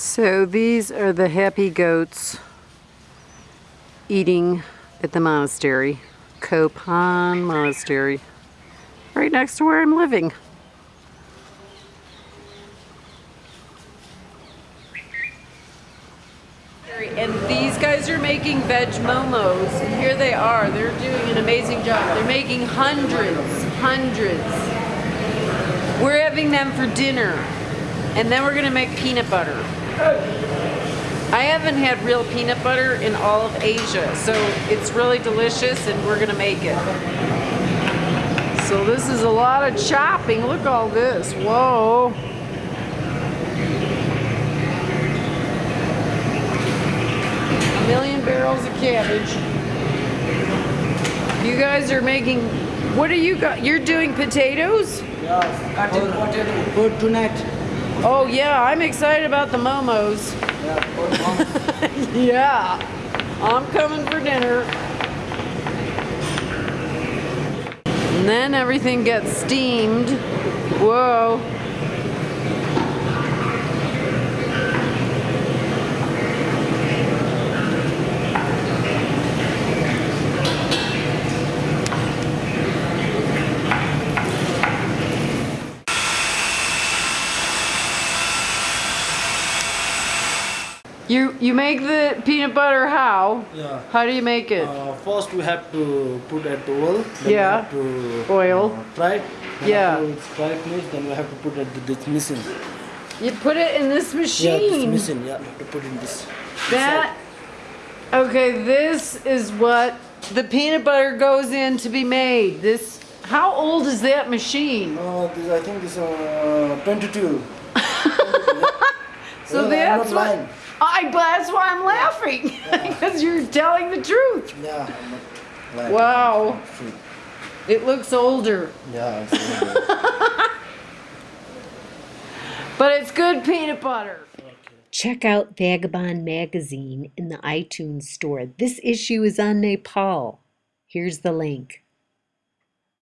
So these are the happy goats eating at the monastery, Kopan Monastery, right next to where I'm living. And these guys are making veg momos, and here they are. They're doing an amazing job. They're making hundreds, hundreds. We're having them for dinner, and then we're gonna make peanut butter. I haven't had real peanut butter in all of Asia, so it's really delicious, and we're gonna make it. So this is a lot of chopping. Look all this. Whoa. A million barrels of cabbage. You guys are making, what are you got? You're doing potatoes? Yeah, cutting potato for tonight. Oh yeah, I'm excited about the momos. Yeah. Yeah, I'm coming for dinner. And then everything gets steamed. Whoa. You you make the peanut butter how? Yeah. How do you make it? Uh, first we have to put at the oil. Then Yeah. We have to Oil. Uh, fry. Then Yeah. it's fried finish, then we have to put at the, this machine. You put it in this machine. Yeah, this machine. Yeah, to put in this. That okay, this is what the peanut butter goes in to be made. This how old is that machine? Uh, this, I think this uh 22. So Yeah, that's what lying. I that's why I'm laughing because you're telling the truth. Yeah, I'm not. Wow. It looks older, Yeah, it's really good. but it's good peanut butter. Check out Vagabond Magazine in the iTunes store. This issue is on Nepal. Here's the link.